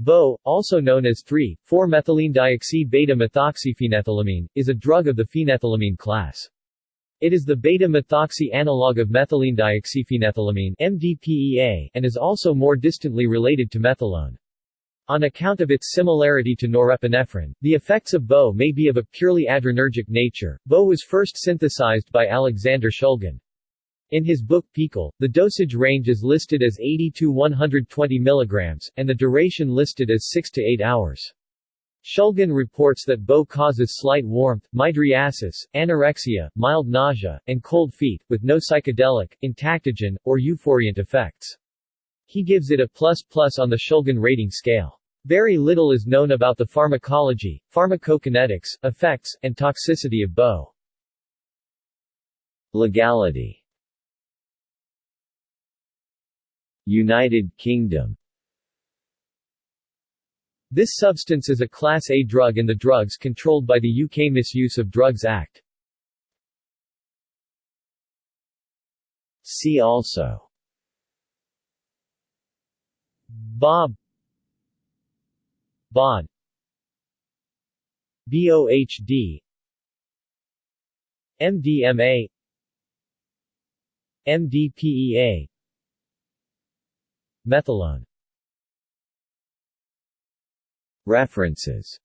BO, also known as 3,4-methylenedioxy-beta-methoxyphenethylamine, is a drug of the phenethylamine class. It is the beta-methoxy analog of methylenedioxyphenethylamine MDPEA, and is also more distantly related to methylone. On account of its similarity to norepinephrine, the effects of BO may be of a purely adrenergic nature. BO was first synthesized by Alexander Shulgin. In his book PiHKAL, the dosage range is listed as 80 to 120 mg, and the duration listed as 6 to 8 hours. Shulgin reports that BO causes slight warmth, mydriasis, anorexia, mild nausea, and cold feet, with no psychedelic, entactogen, or euphoriant effects. He gives it a plus plus on the Shulgin rating scale. Very little is known about the pharmacology, pharmacokinetics, effects, and toxicity of BO. Legality United Kingdom. This substance is a Class A drug in the Drugs controlled by the UK Misuse of Drugs Act. See also. Bob. BOD. BOHD MDMA MDPEA Methylone. References